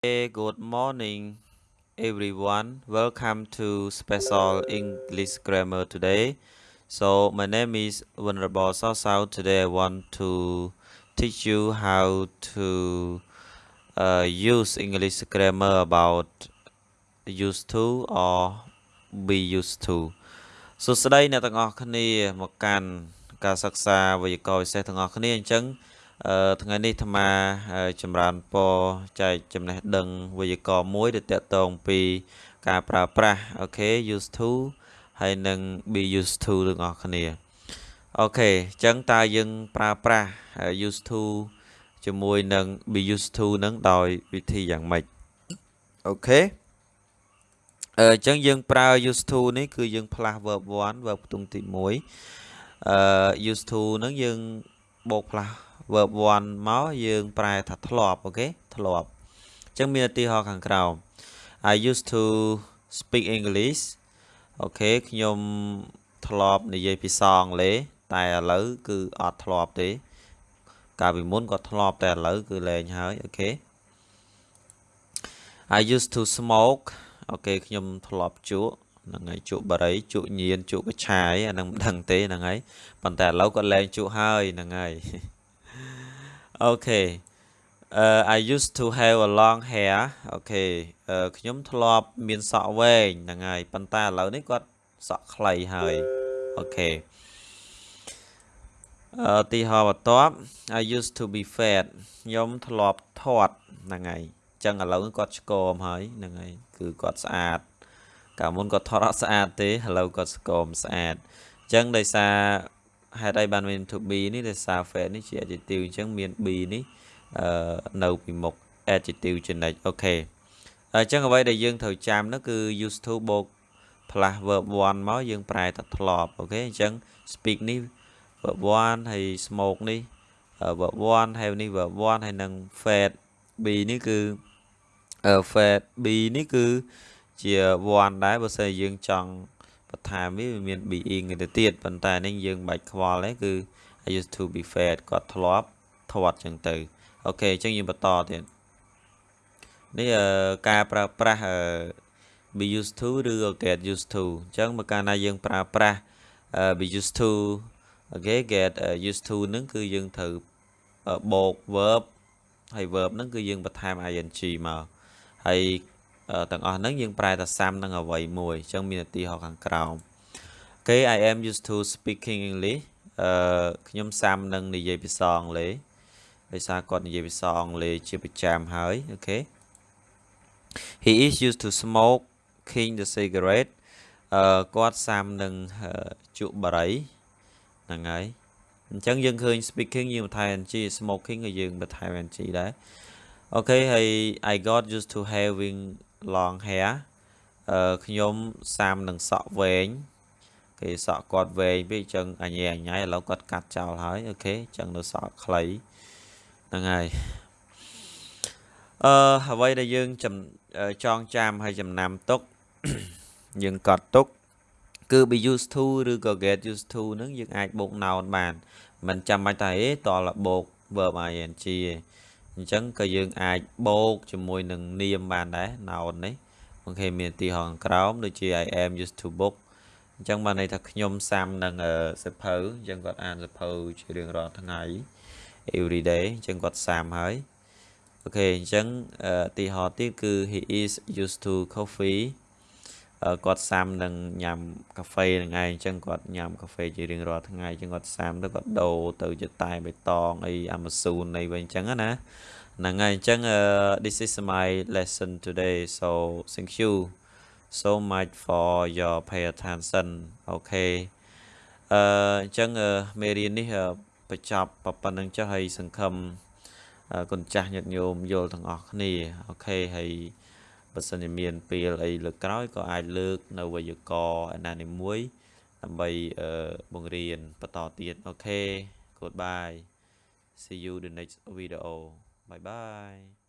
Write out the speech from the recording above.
Hey, good morning, everyone. Welcome to Special English Grammar today. So, my name is Venerable Sao Sao. Today, I want to teach you how to uh, use English grammar about used to or be used to សួស្តីអ្នកទាំងអស់គ្នាមកកាន់ការសិក្សាវេយ្យាករណ៍ពិសេសទាំងអស់គ្នាអញ្ចឹង ថ្ងៃនេះអាត្មាចម្រើនពរចែកចំណេះដឹងវេយ្យាករណ៍មួយដែលតកតងពីការប្រើប្រាស់អូខេ used to ហើយនិង be used to ទាំងអស់គ្នាអូខេអញ្ចឹងតើយើងប្រើប្រាស់ used to ជាមួយនឹង be used to នឹងដោយវិធីយ៉ាងម៉េចអូខេអញ្ចឹងយើងប្រើ used to នេះគឺយើងផ្លាស់ verb 1 verb ផ្ទុំទី1អឺ used to ហ្នឹងយើងបូក plus verb 1មកយើងប្រែថាធ្លាប់ okay ធ្លាប់អញ្ចឹងមានឧទាហរណ៍ខាងក្រោម I used to speak English អូខេខ្ញុំធ្លាប់និយាយភាសាអង់គ្លេសតែឥឡូវគឺអត់ធ្លាប់ទេ កាលពីមុនគាត់ធ្លាប់តែឥឡូវគឺលែងហើយ okay I used to smoke អូខេខ្ញុំធ្លាប់ជក់ហ្នឹងហើយជក់បារីជក់ញៀនជក់កញ្ឆាយអានឹងមិនដឹងទេហ្នឹងហើយប៉ុន្តែឥឡូវគាត់លែងជក់ហើយហ្នឹងហើយ Okay uh, I used to have a long hair អូខេខ្ញុំធ្លាប់មានសក់វែងហ្នឹងហើយប៉ុន្តែឥឡូវនេះគាត់សក់ខ្លីហើយអូខេអឺទីហោបន្ទាប់ I used to be fat ខ្ញុំធ្លាប់ធាត់ហ្នឹងហើយអញ្ចឹងឥឡូវគាត់ឆ្កមហើយហ្នឹងហើយគឺគាត់ស្អាត កាលមុនគាត់ថតអត់ស្អាតទេឥឡូវគាត់ស្គមស្អាតអញ្ចឹងដោយសារ ហេតុអីបានមាន to be នេះដោយសារ fat នេះជា adjective អញ្ចឹងមាន be នេះអឺនៅពីមុខ adjective ចំណិចអូខេអញ្ចឹងអ្វីដែលយើងត្រូវចាំនោះគឺ used to បូក plus verb 1មកយើងប្រែទៅធ្លាប់អូខេអញ្ចឹង speak នេះ verb 1ហើយ smoke នេះ verb 1 have នេះ verb 1ហើយនឹង fat be នេះគឺ fat be នេះគឺជា one ដែរបើសិនយើងចង់ បន្ថែមវាមាន being ទៅទៀតប៉ុន្តែនេះយើងបាច់ខ្វល់ទេគឺ I used to be fed គាត់ធ្លាប់ធាត់ចឹងទៅអូខេអញ្ចឹងយើងបន្តទៀតនេះការប្រើប្រាស់ be used to ឬ get used to អញ្ចឹងបើកាលណាយើងប្រើប្រាស់ be used to អូខេ get used to ហ្នឹងគឺយើងត្រូវបូក verb ហើយ verb ហ្នឹងគឺយើងបន្ថែម ing មកហើយ ទាំងអស់ហ្នឹងយើងប្រែតែសាំនឹងអ្វីមួយអញ្ចឹងមានឧទាហរណ៍ខាងក្រោមអូខេ I am used to speaking English អឺខ្ញុំសាំនឹងនិយាយភាសាអង់គ្លេសដោយសារគាត់និយាយភាសាអង់គ្លេសជាប្រចាំហើយអូខេ He is used to smoking the cigarette អឺគាត់សាំនឹងជក់បារីហ្នឹងហើយអញ្ចឹងយើងឃើញ speaking យើងបន្ថែម ng smoking ក៏យើងបន្ថែម ng ដែរអូខេហើយ I got used to having long hair អឺខ្ញុំសាមនឹងសក់វែងគេសក់គាត់វែងពេកអញ្ចឹងអញ៉ែអញ៉ៃឥឡូវគាត់កាត់ចោលហើយអូខេអញ្ចឹងនៅសក់ខ្លីហ្នឹងហើយអឺអ្វីដែលយើងចងចាំហើយចំណាំទុកយើងកត់ទុកគឺ be used to ឬក៏ get used to ហ្នឹងយើងអាចបូក noun បាន មិនចាំបាច់តែអេតលបូក verb ing ទេ អញ្ចឹងក៏យើងអាចបូកជាមួយនឹងនាមបានដែរ noun នេះអូខេមានទីហងក្រោមដូចជា I am used to book អញ្ចឹងបានន័យថាខ្ញុំសាំនឹងសិភៅអញ្ចឹងគាត់អានសិភៅជារៀងរាល់ថ្ងៃ every day អញ្ចឹងគាត់សាំហើយអូខេអញ្ចឹងទីហោទៀតគឺ he is used to coffee គាត់សាំនឹងញ៉ាំកាហ្វេនឹងឯងអញ្ចឹងគាត់ញ៉ាំកាហ្វេជារៀងរាល់ថ្ងៃអញ្ចឹងគាត់សាំទៅគាត់ដូរទៅជាតែបៃតងអីអាម៉ាស៊ូនអីវិញអញ្ចឹងណាហ្នឹងហើយអញ្ចឹង this is my lesson today so thank you so much for your pay attention អូខេអឺអញ្ចឹងមេរៀននេះបញ្ចប់ប៉ុណ្្នឹងចុះហើយសង្ឃឹមគុណចាស់ញាតិញោមយល់ទាំងអស់គ្នាអូខេហើយ បើសិនជាមានពេលអីលើកក្រោយក៏អាចលើក នៅវេយ្យាករណ៍ឯណានីមួយដើម្បីបង្រៀនបន្តទៀតអូខេ goodbye see you the next video bye bye